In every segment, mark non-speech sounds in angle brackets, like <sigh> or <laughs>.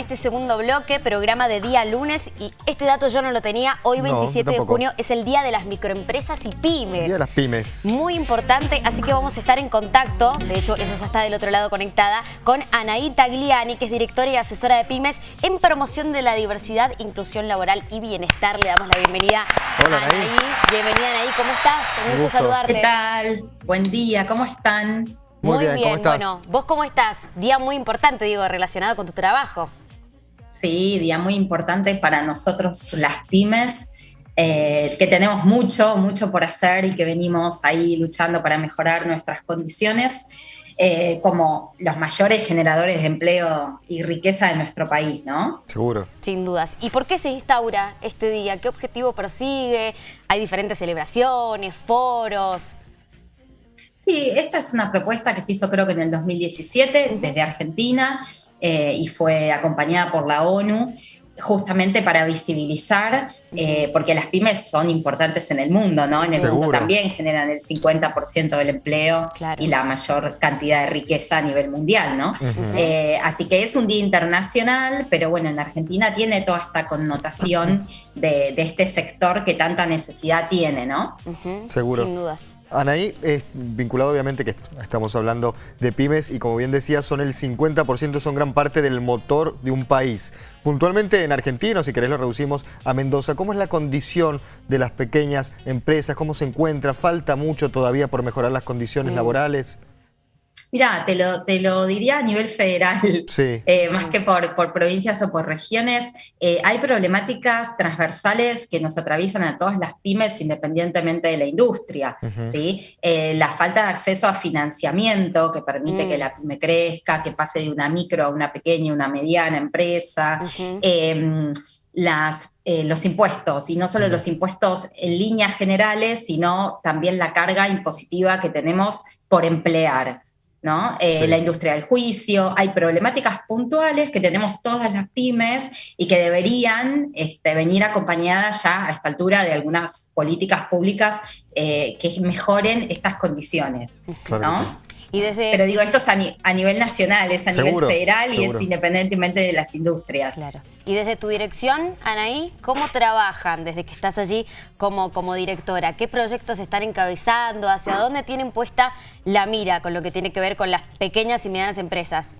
este segundo bloque, programa de día lunes y este dato yo no lo tenía. Hoy 27 de junio es el Día de las Microempresas y Pymes. Día de las Pymes. Muy importante, así que vamos a estar en contacto, de hecho ella ya está del otro lado conectada, con Anaí Tagliani, que es directora y asesora de Pymes en promoción de la diversidad, inclusión laboral y bienestar. Le damos la bienvenida Hola, a Anaí. Bienvenida Anaí, ¿cómo estás? Un gusto saludarte. ¿Qué tal? Buen día, ¿cómo están? Muy, bien, bueno, ¿vos cómo estás? Día muy importante, digo, relacionado con tu trabajo. Sí, día muy importante para nosotros las pymes, eh, que tenemos mucho, mucho por hacer y que venimos ahí luchando para mejorar nuestras condiciones eh, como los mayores generadores de empleo y riqueza de nuestro país, ¿no? Seguro. Sin dudas. ¿Y por qué se instaura este día? ¿Qué objetivo persigue? ¿Hay diferentes celebraciones, foros? Sí, esta es una propuesta que se hizo creo que en el 2017 desde Argentina eh, y fue acompañada por la ONU justamente para visibilizar, eh, porque las pymes son importantes en el mundo, ¿no? En el mundo también generan el 50% del empleo y la mayor cantidad de riqueza a nivel mundial, ¿no? Eh, así que es un día internacional, pero bueno, en Argentina tiene toda esta connotación <laughs> de, de este sector que tanta necesidad tiene, ¿no? Seguro. Sin dudas. Anaí, es vinculado obviamente que estamos hablando de pymes y como bien decía, son el 50%, son gran parte del motor de un país. Puntualmente en Argentina, si querés lo reducimos a Mendoza, ¿cómo es la condición de las pequeñas empresas? ¿Cómo se encuentra? ¿Falta mucho todavía por mejorar las condiciones mm. laborales? Mira, te lo, te lo diría a nivel federal, <laughs> eh, más que por, por, provincias o por regiones. Eh, hay problemáticas transversales que nos atraviesan a todas las pymes independientemente de la industria. ¿sí? Eh, la falta de acceso a financiamiento que permite que mm. la pyme crezca, que pase de una micro a una pequeña, una mediana empresa. Em, las, los impuestos, y no solo los impuestos en líneas generales, sino también la carga impositiva que tenemos por emplear. ¿No? Eh, la industria del juicio, hay problemáticas puntuales que tenemos todas las pymes y que deberían este, venir acompañadas ya a esta altura de algunas políticas públicas eh, que mejoren estas condiciones. Pero digo, esto es a, nivel nacional, es a nivel federal y es independientemente de las industrias. Claro. Y desde tu dirección, Anaí, ¿cómo trabajan desde que estás allí como, como directora? ¿Qué proyectos están encabezando? ¿Hacia dónde tienen puesta la mira con lo que tiene que ver con las pequeñas y medianas empresas?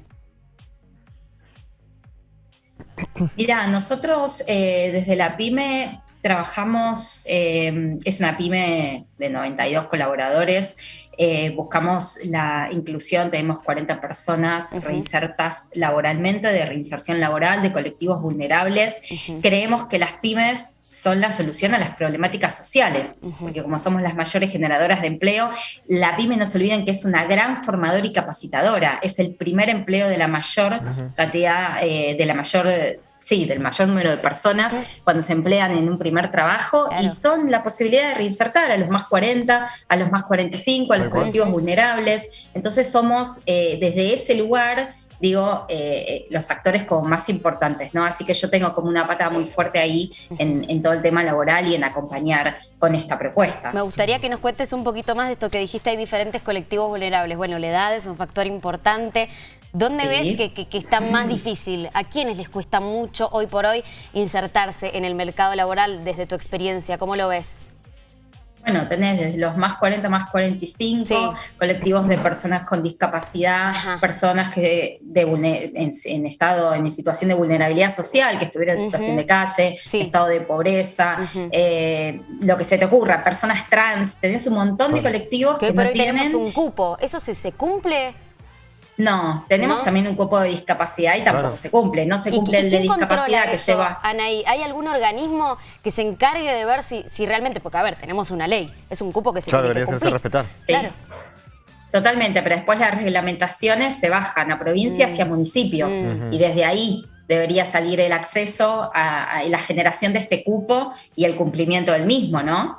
Mira, nosotros eh, desde la PyME trabajamos, eh, es una pyme de 92 colaboradores, eh, buscamos la inclusión, tenemos 40 personas reinsertas laboralmente, de reinserción laboral, de colectivos vulnerables. Creemos que las pymes son la solución a las problemáticas sociales, porque como somos las mayores generadoras de empleo, la pyme no se olviden que es una gran formadora y capacitadora, es el primer empleo de la mayor cantidad, eh, de la mayor sí, del mayor número de personas cuando se emplean en un primer trabajo y son la posibilidad de reinsertar a los más 40, a los más 45, a los colectivos vulnerables. Entonces somos eh, desde ese lugar digo, eh, eh, los actores como más importantes, ¿no? Así que yo tengo como una pata muy fuerte ahí en, en, todo el tema laboral y en acompañar con esta propuesta. Me gustaría que nos cuentes un poquito más de esto que dijiste, hay diferentes colectivos vulnerables. Bueno, la edad es un factor importante, ¿Dónde ves que, está más difícil? ¿A quiénes les cuesta mucho hoy por hoy insertarse en el mercado laboral desde tu experiencia? ¿Cómo lo ves? Bueno, tenés desde los más 40, más 45, colectivos de personas con discapacidad, personas que de, en, estado, en situación de vulnerabilidad social, que estuvieron en situación de calle, estado de pobreza, eh, lo que se te ocurra, personas trans, tenés un montón de colectivos que, no tienen... tenemos un cupo, ¿eso se cumple? No, tenemos también un cupo de discapacidad y tampoco se cumple. No se cumple el de discapacidad que lleva. Anaí, ¿hay algún organismo que se encargue de ver si, si realmente, porque a ver, tenemos una ley, es un cupo que se claro, tiene debería ser respetar. Claro. Totalmente, pero después las reglamentaciones se bajan a provincias y a mm. municipios mm. y desde ahí debería salir el acceso a, la generación de este cupo y el cumplimiento del mismo, ¿no?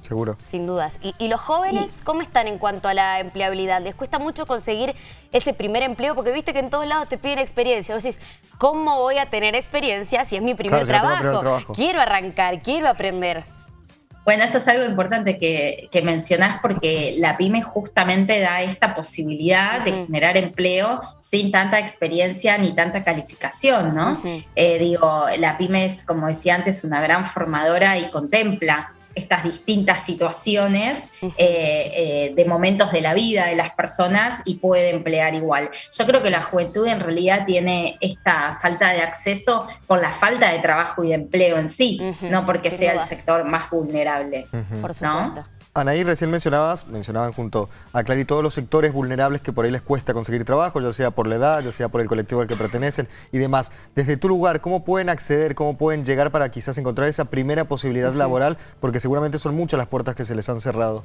Seguro. Sin dudas. ¿Y, los jóvenes cómo están en cuanto a la empleabilidad? ¿Les cuesta mucho conseguir ese primer empleo? Porque viste que en todos lados te piden experiencia. Vos decís, ¿cómo voy a tener experiencia si es mi primer, trabajo? Quiero arrancar, quiero aprender. Bueno, esto es algo importante que, que, mencionás porque la pyme justamente da esta posibilidad de generar empleo sin tanta experiencia ni tanta calificación, ¿no? Eh, digo, la pyme es, como decía antes, una gran formadora y contempla estas distintas situaciones eh, eh, de momentos de la vida de las personas y puede emplear igual. Yo creo que la juventud en realidad tiene esta falta de acceso por la falta de trabajo y de empleo en sí, no porque sea el sector más vulnerable. Por supuesto. Anaí, recién mencionabas, mencionaban junto a Clary todos los sectores vulnerables que por ahí les cuesta conseguir trabajo, ya sea por la edad, ya sea por el colectivo al que pertenecen y demás. Desde tu lugar, ¿cómo pueden acceder, cómo pueden llegar para quizás encontrar esa primera posibilidad laboral? Porque seguramente son muchas las puertas que se les han cerrado.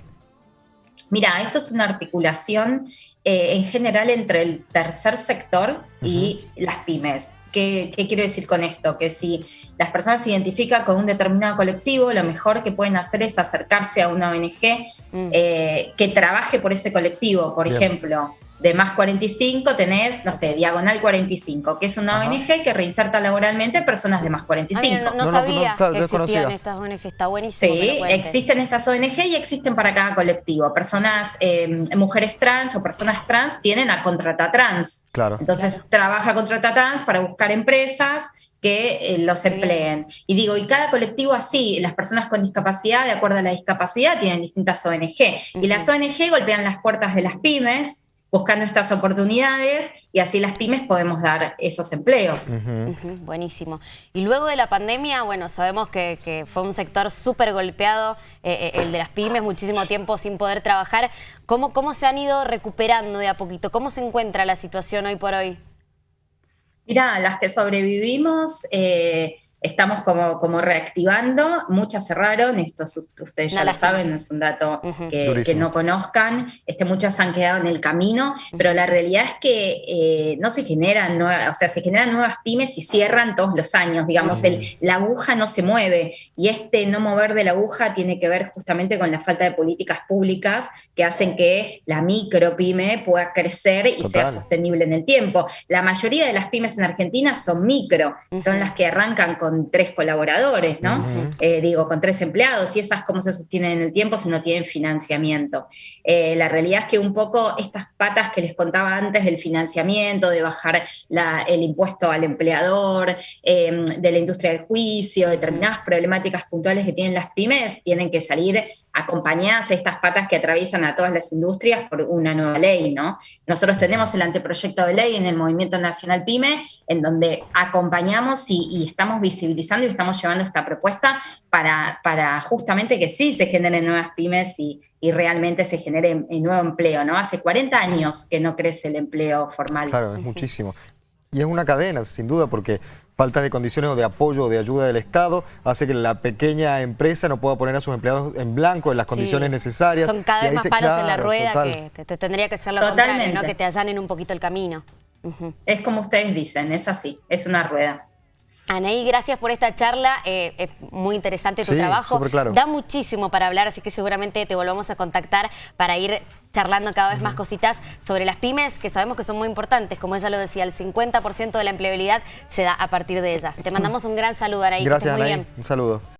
Mira, esto es una articulación eh, en general entre el tercer sector y las pymes. ¿Qué, quiero decir con esto? Que si las personas se identifican con un determinado colectivo, lo mejor que pueden hacer es acercarse a una ONG mm. eh, que trabaje por ese colectivo. Por ejemplo, de más 45 tenés, no sé, Diagonal 45, que es una ONG que reinserta laboralmente personas de más 45. no, sabía que existían estas ONG, está buenísimo. Sí, existen estas ONG y existen para cada colectivo. Personas, eh, mujeres trans o personas trans tienen a Contrata Trans. Claro. Entonces trabaja Contrata Trans para buscar empresas que eh, los empleen. Y digo, y cada colectivo así, las personas con discapacidad, de acuerdo a la discapacidad, tienen distintas ONG. Y las ONG golpean las puertas de las pymes buscando estas oportunidades y así las pymes podemos dar esos empleos. buenísimo. Y luego de la pandemia, bueno, sabemos que, fue un sector súper golpeado, eh, eh, el de las pymes, muchísimo tiempo sin poder trabajar. ¿Cómo, ¿Cómo se han ido recuperando de a poquito? ¿Cómo se encuentra la situación hoy por hoy? Mira, las que sobrevivimos... Eh, estamos como, como reactivando, muchas cerraron, esto ustedes ya lo saben, no es un dato que, no conozcan, este, muchas han quedado en el camino, pero la realidad es que eh, no se generan, o sea, se generan nuevas pymes y cierran todos los años, digamos, el, la aguja no se mueve. Y este no mover de la aguja tiene que ver justamente con la falta de políticas públicas que hacen que la micro pyme pueda crecer y sea sostenible en el tiempo. La mayoría de las pymes en Argentina son micro, son las que arrancan con tres colaboradores, ¿no? Eh, digo, con tres empleados, y esas cómo se sostienen en el tiempo si no tienen financiamiento. Eh, la realidad es que un poco estas patas que les contaba antes del financiamiento, de bajar el impuesto al empleador, em, de la industria del juicio, determinadas problemáticas puntuales que tienen las pymes, tienen que salir acompañadas estas patas que atraviesan a todas las industrias por una nueva ley, ¿no? Nosotros tenemos el anteproyecto de ley en el Movimiento Nacional PYME, en donde acompañamos y, estamos visibilizando y estamos llevando esta propuesta para, para, justamente que sí se generen nuevas pymes y, y realmente se genere nuevo empleo, ¿no? Hace 40 años que no crece el empleo formal. Claro, es muchísimo. Y es una cadena, sin duda, porque falta de condiciones o de apoyo o de ayuda del Estado hace que la pequeña empresa no pueda poner a sus empleados en blanco en las condiciones necesarias. Son cada vez más palos en la rueda que te, tendría que ser lo contrario, ¿no? que te allanen un poquito el camino. Es como ustedes dicen, es así, es una rueda. Anaí, gracias por esta charla, eh, es muy interesante tu trabajo, claro. da muchísimo para hablar, así que seguramente te volvamos a contactar para ir charlando cada vez más cositas sobre las pymes, que sabemos que son muy importantes, como ella lo decía, el 50% de la empleabilidad se da a partir de ellas. Te mandamos un gran saludo, Anaí. Gracias, Anaí. Un saludo.